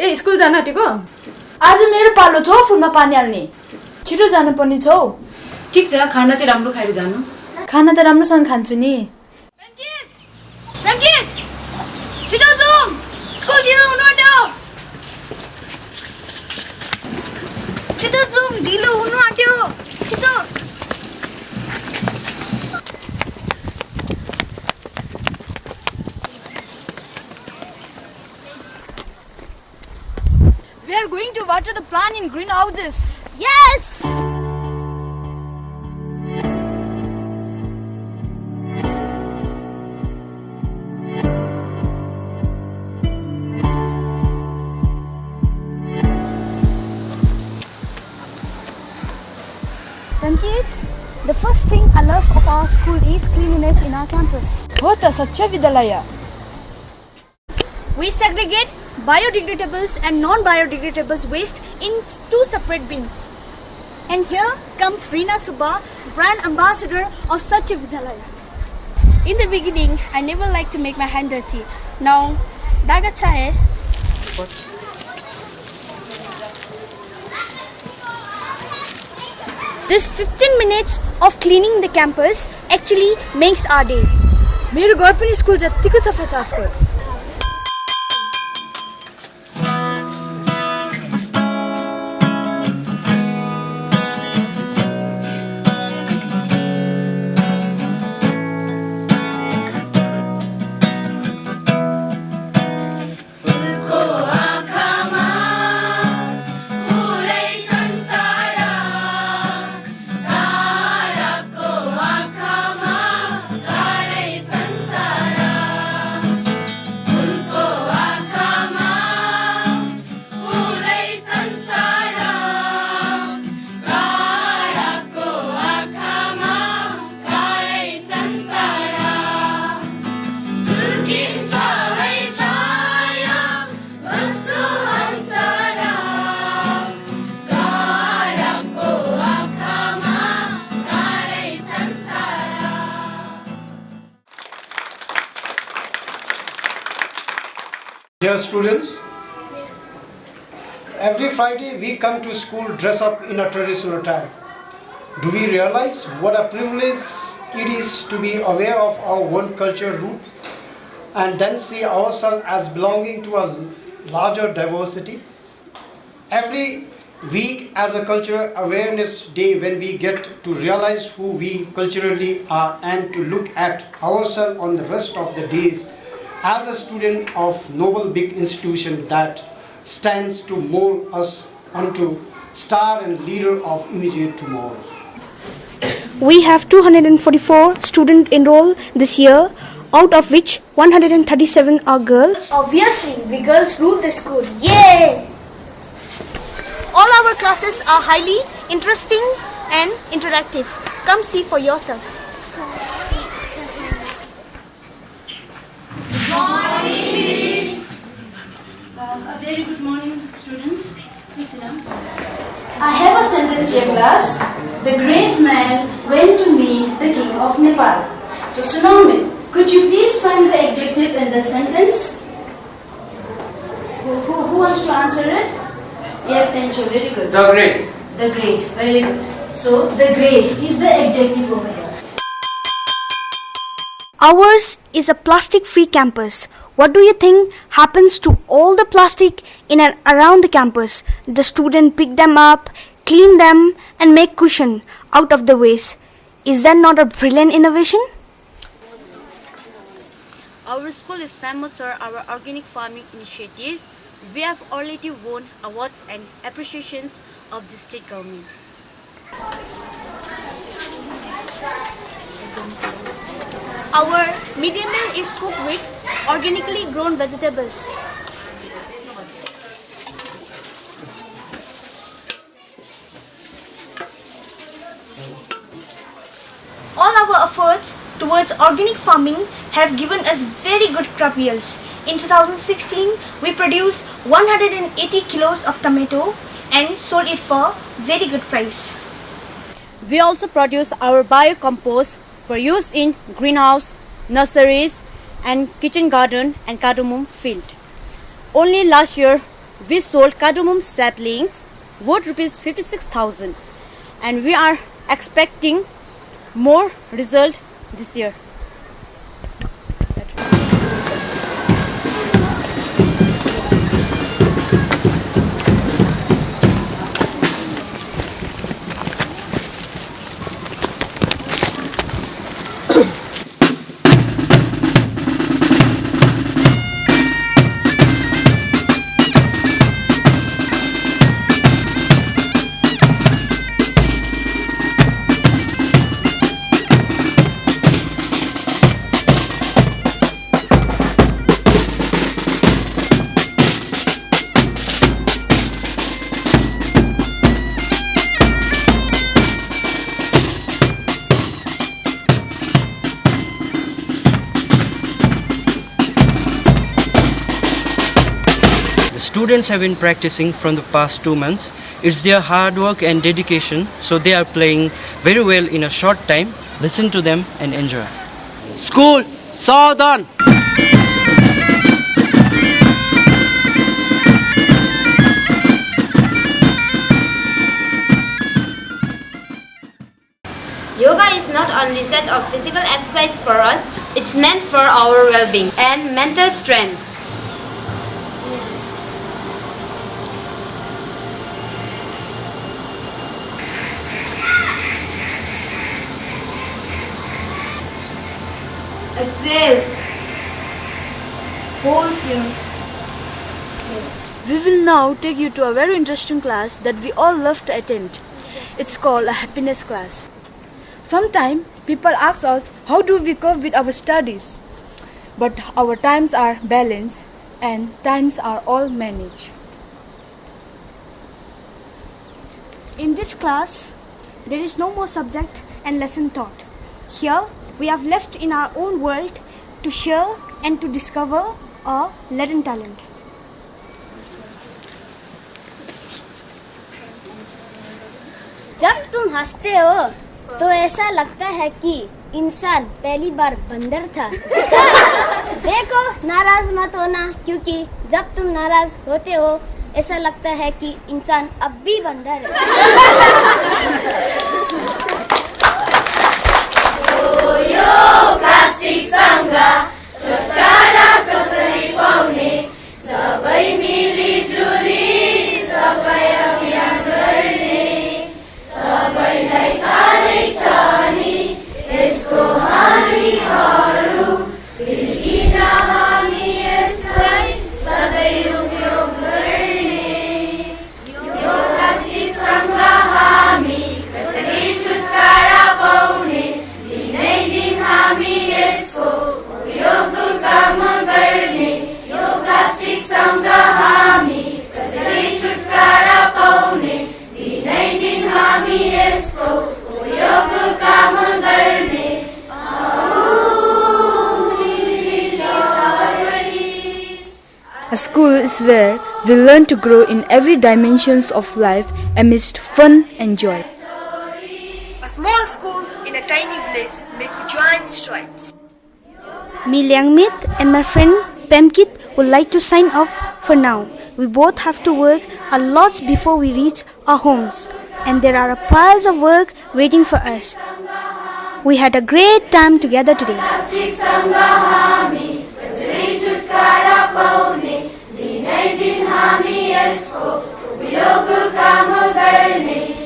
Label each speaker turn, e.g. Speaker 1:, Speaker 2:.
Speaker 1: ए school जान आँटेको?
Speaker 2: आज मेरो पालो छ हौ फुलमा पानी हाल्ने। छिटो जानुपर्ने छ। हौ
Speaker 1: ठिक छ खाना चाहिँ राम्रो खाएर जानु।
Speaker 2: खाना त राम्रोसँग खान्छु नि।
Speaker 3: छिटो जाउँ। स्कुल ढिलो हुनु आँट्यो। छिटो।
Speaker 2: are going to water the plant in greenhouses.
Speaker 3: Yes!
Speaker 2: Rankit, the first thing I love of our school is cleanliness in our campus. Hota Satya Vidyalaya.
Speaker 3: We segregate biodegradables and non-biodegradables waste in two separate bins. And here comes Reena Subba, brand ambassador of Satya Vidyalaya.
Speaker 4: In the beginning, I never liked to make my hand dirty. Now, daga chahe.
Speaker 3: This 15 minutes of cleaning the campus actually makes our day.
Speaker 2: मेरो घर पनि school जत्तिको सफा छ आजकल
Speaker 5: students, every Friday we come to school dress up in a traditional attire. Do we realize what a privilege it is to be aware of our own culture root and then see ourselves as belonging to a larger diversity? Every week as a cultural awareness day when we get to realize who we culturally are and to look at ourselves on the rest of the days as a student of noble big institution that stands to mold us unto star and leader of immediate tomorrow.
Speaker 3: We have 244 students enrolled this year, out of which 137 are girls. Obviously, we girls rule the school. Yay! All our classes are highly interesting and interactive. Come see for yourself.
Speaker 4: Uh, a very good morning, students. Please sit.
Speaker 6: I have a sentence here, class. The great man went to meet the king of Nepal. So, Sunamit, could you please find the adjective in the sentence? Who, who, who wants to answer it? Yes, thank you. Very good.
Speaker 7: The great.
Speaker 6: The great. Very good. So, the great is the adjective over here.
Speaker 3: Ours is a plastic free campus. What do you think happens to all the plastic in and around the campus? The student pick them up, clean them and make cushion out of the waste. Is that not a brilliant innovation?
Speaker 8: Our school is famous for our organic farming initiatives. We have already won awards and appreciations of the state government.
Speaker 3: Our midday meal is cooked with organically grown vegetables. All our efforts towards organic farming have given us very good crop yields. In 2016, we produced 180 kilos of tomato and sold it for very good price.
Speaker 8: We also produce our biocompost for use in greenhouse, nurseries, and kitchen garden and cardamom field. Only last year, we sold cardamom saplings worth rupees 56,000 and we are expecting more result this year.
Speaker 7: Students have been practicing from the past two months. It's their hard work and dedication, so they are playing very well in a short time. Listen to them and enjoy.
Speaker 9: School, Southern.
Speaker 10: Yoga is not only set of physical exercise for us, it's meant for our well-being and mental strength.
Speaker 2: Exhale. Hold here.
Speaker 4: We will now take you to a very interesting class that we all love to attend. It's called a happiness class. Sometimes people ask us how do we cope with our studies? But our times are balanced and times are all managed.
Speaker 3: In this class, there is no more subject and lesson taught. Here, we have left in our own world to share and to discover our latent talent.
Speaker 2: जब तुम हँसते हो तो ऐसा लगता है कि इंसान पहली बार बंदर था देखो, नाराज़ मत होना, क्योंकि जब तुम नाराज़ होते हो, ऐसा लगता है कि इंसान अब भी बंदर है
Speaker 4: संस्कार कसरी पाउने सबै मिली school is where we learn to grow in every dimensions of life amidst fun and joy.
Speaker 11: A small school in a tiny village make you giant strides.
Speaker 3: Me Liangmit and my friend Pemkit would like to sign off for now. We both have to work a lot before we reach our homes, and there are piles of work waiting for us. We had a great time together today.
Speaker 6: नए दिन हामी इसको उपयोग काम करने